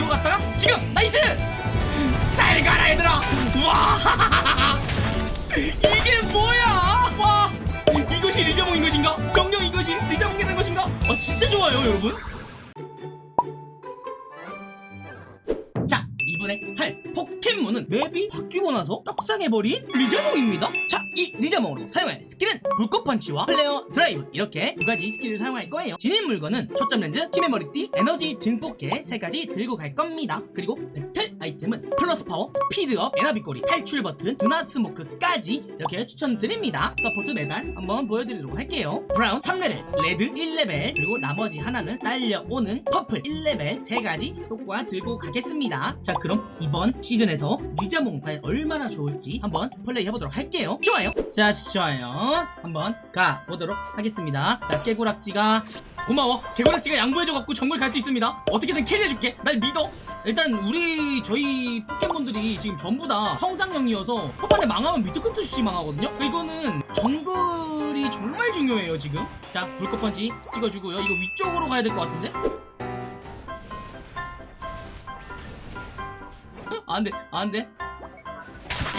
들어갔다가 지금! Nice! 잘 가라 얘들아! 와! 이게 뭐야? 와! 이것이 리자몽인 것인가? 정녕 이것이 리자몽이 된 것인가? 아 진짜 좋아요 여러분. 자 이번에 할 포켓몬은 맵이 바뀌고 나서 떡상해버린 리자몽입니다. 자 이 리자몽으로 사용할 스킬은 불꽃 펀치와 플레어 드라이브. 이렇게 두 가지 스킬을 사용할 거예요. 지닌 물건은 초점 렌즈, 힘의 머리띠, 에너지 증폭계 세 가지 들고 갈 겁니다. 그리고 배틀 아이템은 플러스 파워, 스피드업, 에나비꼬리, 탈출 버튼, 두나 스모크까지 이렇게 추천드립니다. 서포트 메달 한번 보여드리도록 할게요. Brown 3레벨, Red 1레벨 그리고 나머지 하나는 딸려오는 purple 1레벨 세 가지 효과 들고 가겠습니다. 자 그럼 이번 시즌에서 리자몽 과연 얼마나 좋을지 한번 플레이 해보도록 할게요. 좋아요. 자 좋아요. 한번 가보도록 하겠습니다. 자 깨구락지가 고마워. 개구락지가 양보해줘갖고 정글 갈 수 있습니다. 어떻게든 carry해줄게. 날 믿어. 일단 우리 저희 포켓몬들이 지금 전부 다 성장형이어서 초반에 망하면 밑도 끝도 없이 망하거든요. 이거는 정글이 정말 중요해요 지금. 자 불꽃펀치 찍어주고요. 이거 위쪽으로 가야 될 것 같은데? 아, 안돼. 안돼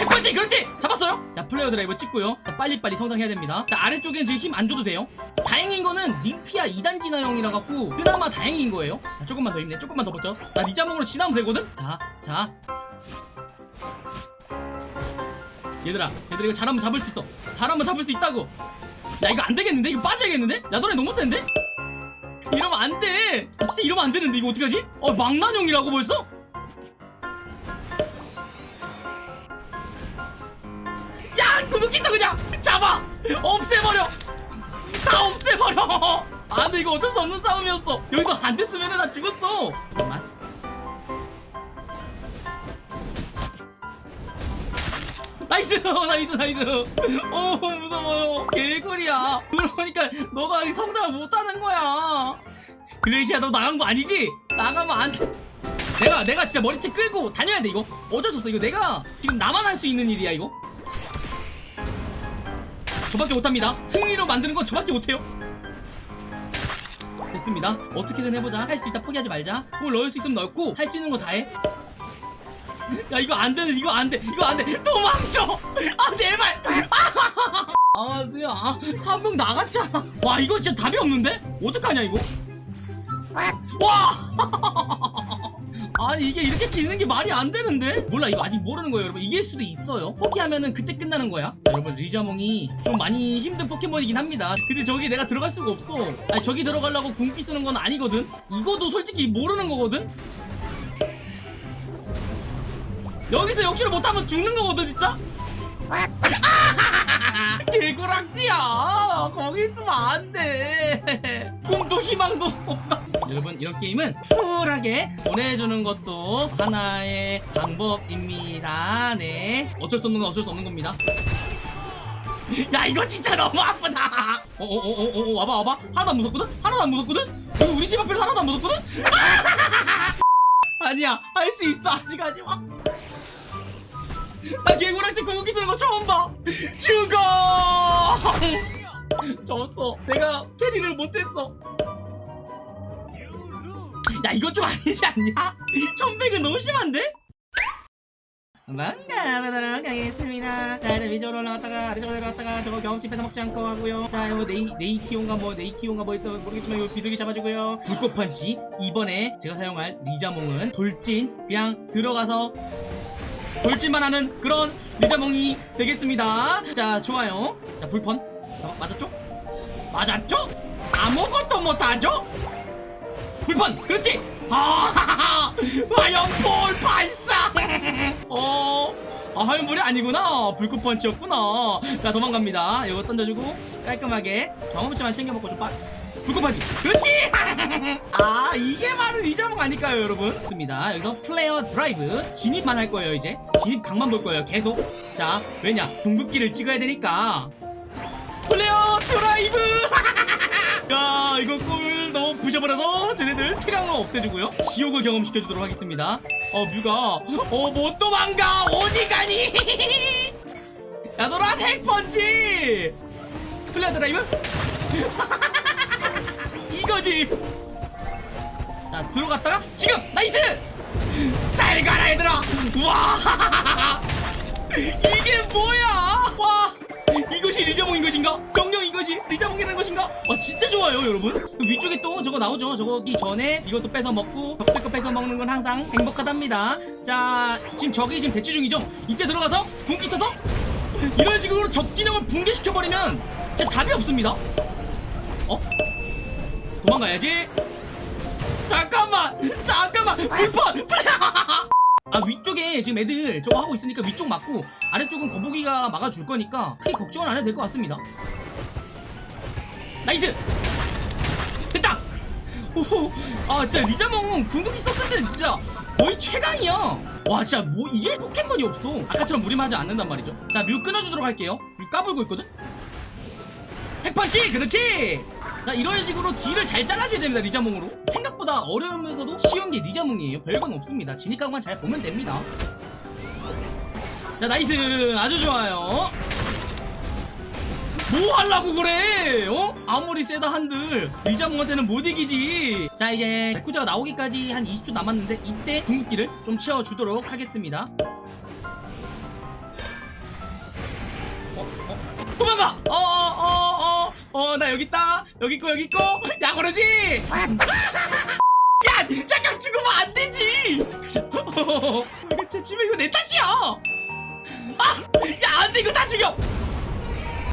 그렇지 그렇지! 잡았어요? 자 플레이어 드라이버 찍고요. 자, 빨리빨리 성장해야 됩니다. 자 아래쪽에는 지금 힘 안 줘도 돼요. 다행인 거는 림피아 2단 진화형이라 갖고 그나마 다행인 거예요. 자, 조금만 더 힘내. 조금만 더 버텨. 나 리자몽으로 지나면 되거든? 자 자. 얘들아 얘들아 이거 잘하면 잡을 수 있어. 잘하면 잡을 수 있다고. 야 이거 안 되겠는데? 이거 빠져야겠는데? 야 너네 너무 센데? 이러면 안돼. 아, 진짜 이러면 안 되는데 이거 어떡하지? 어 망나뇽이라고 벌써 있어 그냥 잡아! 없애버려! 다 없애버려! 아 근데 이거 어쩔 수 없는 싸움이었어. 여기서 안 됐으면 나 죽었어. 잠깐만. Nice! Nice nice! 어 무서워요. 개꿀이야. 그러니까 너가 성장을 못하는 거야. 글레이시아 너 나간 거 아니지? 나가면 안돼. 내가 내가 진짜 머리채 끌고 다녀야 돼 이거. 어쩔 수 없어. 이거 내가 지금 나만 할 수 있는 일이야 이거 저밖에 못합니다. 승리로 만드는 건 저밖에 못해요. 됐습니다. 어떻게든 해보자. 할 수 있다. 포기하지 말자. 뭘 넣을 수 있으면 넣고 할 수 있는 거 다해. 야 이거 안 되는 이거 안 돼 이거 안 돼. 도망쳐! 아 제발! 아 그냥 아, 한명 나갔잖아. 와 이거 진짜 답이 없는데? 어떡하냐 이거? 와 아니 이게 이렇게 지는 게 말이 안 되는데? 몰라 이거 아직 모르는 거예요 여러분. 이길 수도 있어요. 포기하면은 그때 끝나는 거야. 자, 여러분 리자몽이 좀 많이 힘든 포켓몬이긴 합니다. 근데 저기 내가 들어갈 수가 없어. 아니 저기 들어가려고 궁피 쓰는 건 아니거든. 이거도 솔직히 모르는 거거든. 여기서 역시를 못하면 죽는 거거든 진짜? 개구락지야. 거기 있으면 안돼. 꿈도 희망도 없다 여러분 이런 게임은 쿨하게 보내주는 것도 하나의 방법입니다. 네. 어쩔 수 없는 건 어쩔 수 없는 겁니다. 야 이거 진짜 너무 아프다. 어어어어 와봐 와봐. 하나도 안 무섭거든? 하나도 안 무섭거든? 여기 우리 집 앞에서 하나도 안 무섭거든? 아니야 할 수 있어 아직 하지마 나 개구락지 궁극기 쓰는 거 처음 봐. 죽어! 졌어. 내가 캐리를 못했어 야 이건 좀 아니지 않냐? 천백은 너무 심한데? 반가보도록 하겠습니다 자 이제 위쪽으로 올라갔다가 아래쪽으로 내려갔다가 저거 경험치 뺏어먹지 않고 하고요 자 이거 네이, 네이키온가 뭐 네이키온가 뭐 있던 모르겠지만 이거 비둘기 잡아주고요 불꽃펀치 이번에 제가 사용할 리자몽은 돌진 그냥 들어가서 돌진만 하는 그런 리자몽이 되겠습니다 자 좋아요 자 불펀 자, 맞았죠? 맞았죠? 아무것도 못하죠? 불펀 그렇지? 아 화염볼 발사! 어 아, 화염볼이 아니구나. 불꽃펀치였구나. 자 도망갑니다. 이거 던져주고 깔끔하게 경험치만 챙겨먹고 좀 빠... 불꽃펀치. 그렇지! 아 이게 바로 리자몽 아닐까요 여러분? 좋습니다. 여기서 플레어 드라이브. 진입만 할 거예요 이제. 진입 각만 볼 거예요 계속. 자 왜냐? 궁극기를 찍어야 되니까. Flare Drive! 야 이거 꿀 부셔버려서 쟤네들 태강로 없애주고요. 지옥을 경험시켜주도록 하겠습니다. 어 뮤가 어 못 도망가? 어디 가니? 야 너란 핵펀치! Flare Drive? 이거지! 자 들어갔다가 지금! Nice! 잘 가라 얘들아! 와! 이게 뭐야? 와! 이것이 리자몽인 것인가? 정 리자몽이라는 것인가? 와 진짜 좋아요 여러분. 위쪽에 또 저거 나오죠? 저거기 전에 이것도 뺏어 먹고 적대 거 뺏어 먹는 건 항상 행복하답니다. 자 지금 적이 지금 대치 중이죠? 이때 들어가서 궁극기 써서 이런 식으로 적 진영을 붕괴시켜버리면 진짜 답이 없습니다. 어? 도망가야지. 잠깐만 잠깐만. 불판 아 위쪽에 지금 애들 저거 하고 있으니까 위쪽 맞고 아래쪽은 거북이가 막아줄 거니까 크게 걱정은 안 해도 될 것 같습니다 nice! 됐다! 오호. 아 진짜 리자몽 궁극기 썼을 때는 진짜 거의 최강이야. 와 진짜 뭐 이게 포켓몬이 없어. 아까처럼 무리하지 않는단 말이죠. 자 뮤 끊어주도록 할게요. 뮤 까불고 있거든? 핵펀치! 그렇지! 자 이런 식으로 뒤를 잘 잘라줘야 됩니다 리자몽으로. 생각보다 어려우면서도 쉬운 게 리자몽이에요. 별건 없습니다. 진입각만 잘 보면 됩니다. 자 nice! 아주 좋아요 뭐 하려고 그래? 어? 아무리 세다 한들. 리자몽한테는 못 이기지. 자 이제 레쿠쟈가 나오기까지 한 20초 남았는데 이때 궁극기를 좀 채워주도록 하겠습니다. 어? 어? 도망가! 어 어 어 어어 어, 나 여기 있다. 여기 있고 여기 있고. 야 그러지? 야 잠깐 죽으면 안 되지. 진짜 집에 이거 내 탓이야 아 야 안 돼. 이거 다 죽여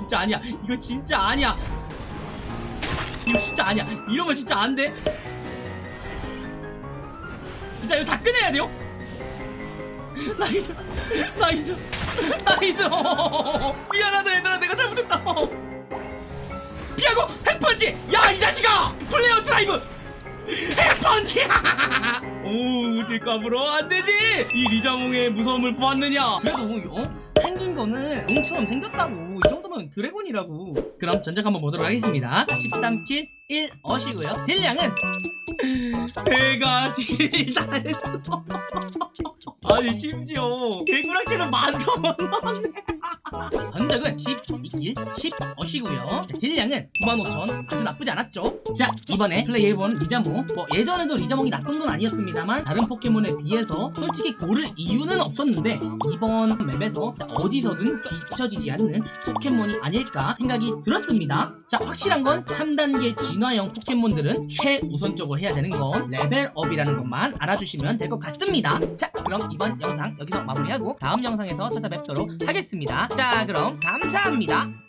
진짜 아니야. 이거 진짜 아니야. 이거 진짜 아니야. 이러면 진짜 안돼. 진짜 이거 다 꺼내야 돼요? Nice nice nice 미안하다 얘들아. 내가 잘못했다. 피하고 핵펀치! 야 이 자식아! Flare Drive! 핵펀치 오 질감으로 안되지! 이 리자몽의 무서움을 보았느냐? 그래도 어? 생긴 거는 용처럼 생겼다고. 이 정도면 드래곤이라고. 그럼 전적 한번 보도록 하겠습니다. 13킬 1 어시고요. 딜량은 배가 딜다 아니 심지어 개구락지는 만더 넣었네 전적은 12킬 10 어시고요. 딜량은 95,000 아주 나쁘지 않았죠? 자 이번에 플레이해본 리자몽 뭐 예전에도 리자몽이 나쁜 건 아니었습니다만 다른 포켓몬에 비해서 솔직히 고를 이유는 없었는데 이번 맵에서 어디서든 뒤처지지 않는 포켓몬이 아닐까 생각이 들었습니다. 자 확실한 건 3단계 진화형 포켓몬들은 최우선적으로 해야 되는 건 레벨업이라는 것만 알아주시면 될 것 같습니다. 자 그럼 이번 영상 여기서 마무리하고 다음 영상에서 찾아뵙도록 하겠습니다 자 그럼 감사합니다